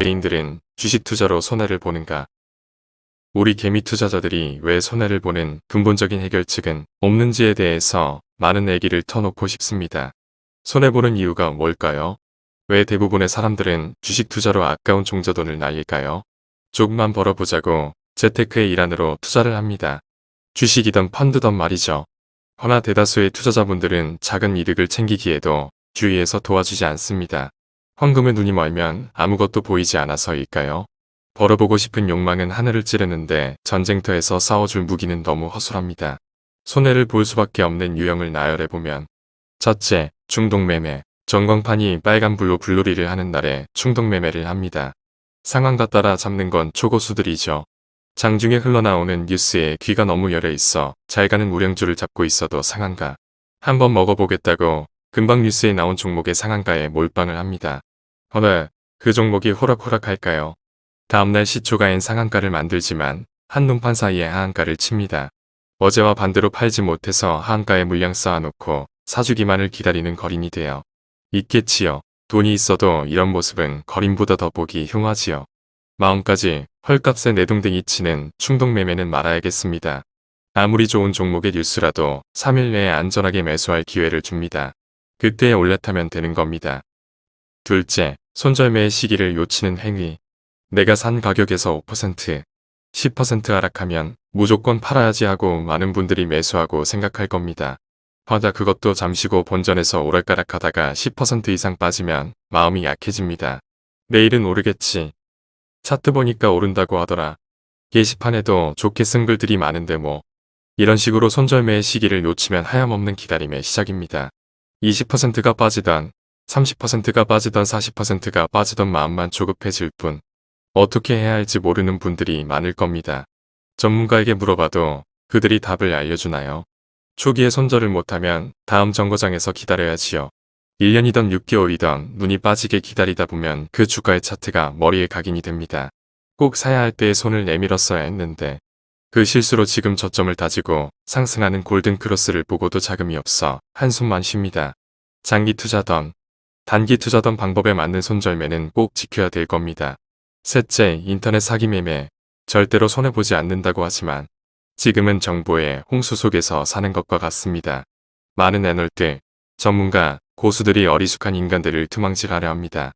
개인들은 주식 투자로 손해를 보는가? 우리 개미 투자자들이 왜 손해를 보는 근본적인 해결책은 없는지에 대해서 많은 얘기를 터놓고 싶습니다. 손해보는 이유가 뭘까요? 왜 대부분의 사람들은 주식 투자로 아까운 종자돈을 날릴까요? 조금만 벌어보자고 재테크의 일환으로 투자를 합니다. 주식이든 펀드든 말이죠. 허나 대다수의 투자자분들은 작은 이득을 챙기기에도 주위에서 도와주지 않습니다. 황금에 눈이 멀면 아무것도 보이지 않아서일까요? 벌어보고 싶은 욕망은 하늘을 찌르는데 전쟁터에서 싸워줄 무기는 너무 허술합니다. 손해를 볼 수밖에 없는 유형을 나열해보면 첫째, 중동매매. 전광판이 빨간불로 불놀이를 하는 날에 충동매매를 합니다. 상황과 따라 잡는 건 초고수들이죠. 장중에 흘러나오는 뉴스에 귀가 너무 열려 있어 잘 가는 우량주를 잡고 있어도 상한가. 한번 먹어보겠다고 금방 뉴스에 나온 종목의 상한가에 몰빵을 합니다. 허나 그 종목이 호락호락할까요? 다음날 시초가엔 상한가를 만들지만 한눈판 사이에 하한가를 칩니다. 어제와 반대로 팔지 못해서 하한가에 물량 쌓아놓고 사주기만을 기다리는 거림이 되어 있겠지요. 돈이 있어도 이런 모습은 거림보다 더 보기 흉하지요. 마음까지 헐값에 내동댕이 치는 충동매매는 말아야겠습니다. 아무리 좋은 종목의 뉴스라도 3일 내에 안전하게 매수할 기회를 줍니다. 그때에 올라타면 되는 겁니다. 둘째, 손절매의 시기를 요치는 행위. 내가 산 가격에서 5%, 10% 하락하면 무조건 팔아야지 하고 많은 분들이 매수하고 생각할 겁니다. 하다 그것도 잠시고 본전에서 오락가락하다가 10% 이상 빠지면 마음이 약해집니다. 내일은 오르겠지. 차트 보니까 오른다고 하더라. 게시판에도 좋게 쓴 글들이 많은데 뭐. 이런 식으로 손절매의 시기를 놓치면 하염없는 기다림의 시작입니다. 20%가 빠지던 30%가 빠지던 40%가 빠지던 마음만 조급해질 뿐 어떻게 해야 할지 모르는 분들이 많을 겁니다. 전문가에게 물어봐도 그들이 답을 알려주나요? 초기에 손절을 못하면 다음 정거장에서 기다려야지요. 1년이던 6개월이던 눈이 빠지게 기다리다 보면 그 주가의 차트가 머리에 각인이 됩니다. 꼭 사야 할 때에 손을 내밀었어야 했는데 그 실수로 지금 저점을 다지고 상승하는 골든크로스를 보고도 자금이 없어 한숨만 쉽니다. 장기 투자던 단기 투자던 방법에 맞는 손절매는 꼭 지켜야 될 겁니다. 셋째, 인터넷 사기 매매. 절대로 손해보지 않는다고 하지만 지금은 정보의 홍수 속에서 사는 것과 같습니다. 많은 애널들, 전문가, 고수들이 어리숙한 인간들을 투망질하려 합니다.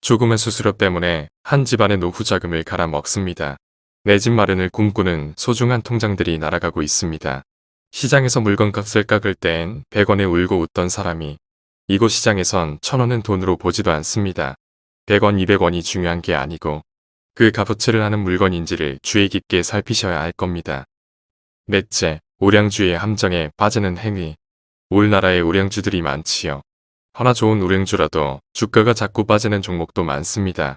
조금의 수수료 때문에 한 집안의 노후 자금을 갈아먹습니다. 내 집 마련을 꿈꾸는 소중한 통장들이 날아가고 있습니다. 시장에서 물건값을 깎을 땐 100원에 울고 웃던 사람이 이곳 시장에선 1000원은 돈으로 보지도 않습니다. 100원, 200원이 중요한 게 아니고 그 값어치를 하는 물건인지를 주의 깊게 살피셔야 할 겁니다. 넷째, 우량주의 함정에 빠지는 행위. 우리나라에 우량주들이 많지요. 하나 좋은 우량주라도 주가가 자꾸 빠지는 종목도 많습니다.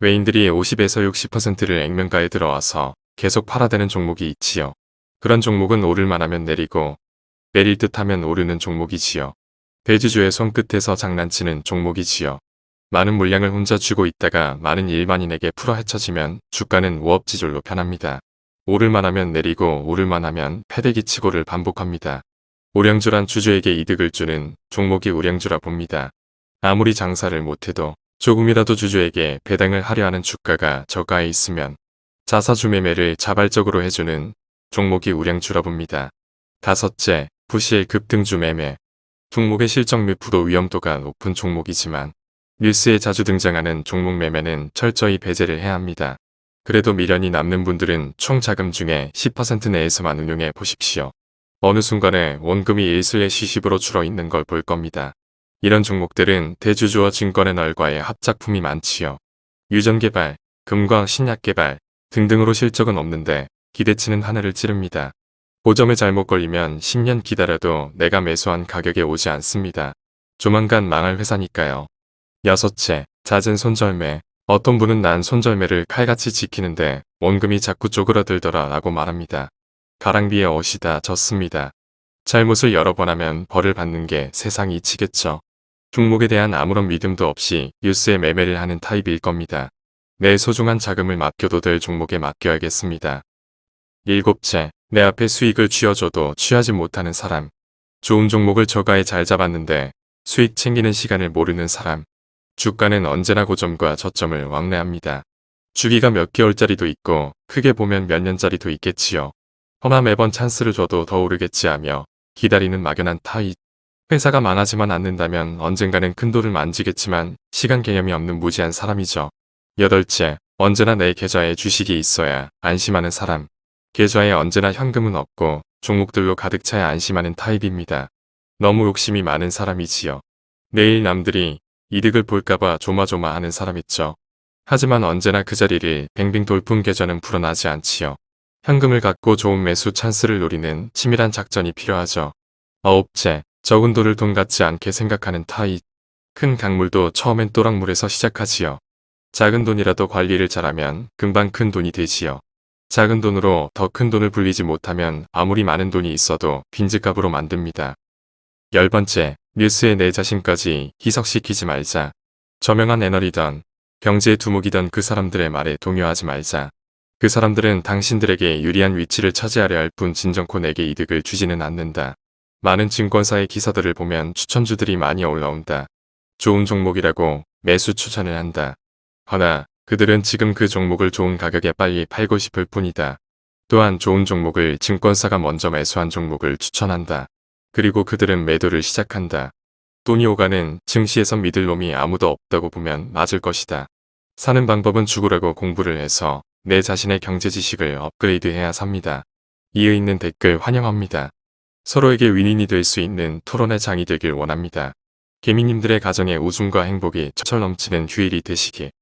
외인들이 50에서 60%를 액면가에 들어와서 계속 팔아대는 종목이 있지요. 그런 종목은 오를만 하면 내리고 내릴 듯 하면 오르는 종목이지요. 대주주의 손끝에서 장난치는 종목이지요. 많은 물량을 혼자 쥐고 있다가 많은 일반인에게 풀어 헤쳐지면 주가는 우업지졸로 편합니다. 오를만 하면 내리고 오를만 하면 패대기 치고를 반복합니다. 우량주란 주주에게 이득을 주는 종목이 우량주라 봅니다. 아무리 장사를 못해도 조금이라도 주주에게 배당을 하려 하는 주가가 저가에 있으면 자사주 매매를 자발적으로 해주는 종목이 우량주라 봅니다. 다섯째, 부실 급등주 매매. 종목의 실적 및 부도 위험도가 높은 종목이지만 뉴스에 자주 등장하는 종목 매매는 철저히 배제를 해야 합니다. 그래도 미련이 남는 분들은 총 자금 중에 10% 내에서만 운용해 보십시오. 어느 순간에 원금이 일슬의 시십으로 줄어 있는 걸 볼 겁니다. 이런 종목들은 대주주와 증권의 널과의 합작품이 많지요. 유전개발, 금광 신약개발 등등으로 실적은 없는데 기대치는 하늘을 찌릅니다. 고점에 잘못 걸리면 10년 기다려도 내가 매수한 가격에 오지 않습니다. 조만간 망할 회사니까요. 여섯째, 잦은 손절매. 어떤 분은 난 손절매를 칼같이 지키는데 원금이 자꾸 쪼그라들더라 라고 말합니다. 가랑비에 옷이다 졌습니다. 잘못을 여러 번 하면 벌을 받는 게 세상 이치겠죠. 종목에 대한 아무런 믿음도 없이 뉴스에 매매를 하는 타입일 겁니다. 내 소중한 자금을 맡겨도 될 종목에 맡겨야겠습니다. 일곱째, 내 앞에 수익을 쥐어줘도 취하지 못하는 사람. 좋은 종목을 저가에 잘 잡았는데 수익 챙기는 시간을 모르는 사람. 주가는 언제나 고점과 저점을 왕래합니다. 주기가 몇 개월짜리도 있고 크게 보면 몇 년짜리도 있겠지요. 허나 매번 찬스를 줘도 더 오르겠지 하며 기다리는 막연한 타입. 회사가 망하지만 않는다면 언젠가는 큰 돈을 만지겠지만 시간 개념이 없는 무지한 사람이죠. 여덟째, 언제나 내 계좌에 주식이 있어야 안심하는 사람. 계좌에 언제나 현금은 없고 종목들로 가득 차야 안심하는 타입입니다. 너무 욕심이 많은 사람이지요. 내일 남들이 이득을 볼까봐 조마조마하는 사람 있죠. 하지만 언제나 그 자리를 뱅뱅 돌풍 계좌는 불어나지 않지요. 현금을 갖고 좋은 매수 찬스를 노리는 치밀한 작전이 필요하죠. 아홉째, 적은 돈을 돈 같지 않게 생각하는 타입. 큰 강물도 처음엔 또랑물에서 시작하지요. 작은 돈이라도 관리를 잘하면 금방 큰 돈이 되지요. 작은 돈으로 더 큰 돈을 불리지 못하면 아무리 많은 돈이 있어도 빈집값으로 만듭니다. 열 번째, 뉴스에 내 자신까지 희석시키지 말자. 저명한 애널이던 경제의 두목이던 그 사람들의 말에 동요하지 말자. 그 사람들은 당신들에게 유리한 위치를 차지하려 할 뿐 진정코 내게 이득을 주지는 않는다. 많은 증권사의 기사들을 보면 추천주들이 많이 올라온다. 좋은 종목이라고 매수 추천을 한다. 허나 그들은 지금 그 종목을 좋은 가격에 빨리 팔고 싶을 뿐이다. 또한 좋은 종목을 증권사가 먼저 매수한 종목을 추천한다. 그리고 그들은 매도를 시작한다. 돈이 오가는 증시에서 믿을 놈이 아무도 없다고 보면 맞을 것이다. 사는 방법은 죽으라고 공부를 해서 내 자신의 경제 지식을 업그레이드해야 삽니다. 이에 있는 댓글 환영합니다. 서로에게 윈윈이 될 수 있는 토론의 장이 되길 원합니다. 개미님들의 가정에 웃음과 행복이 철철 넘치는 휴일이 되시길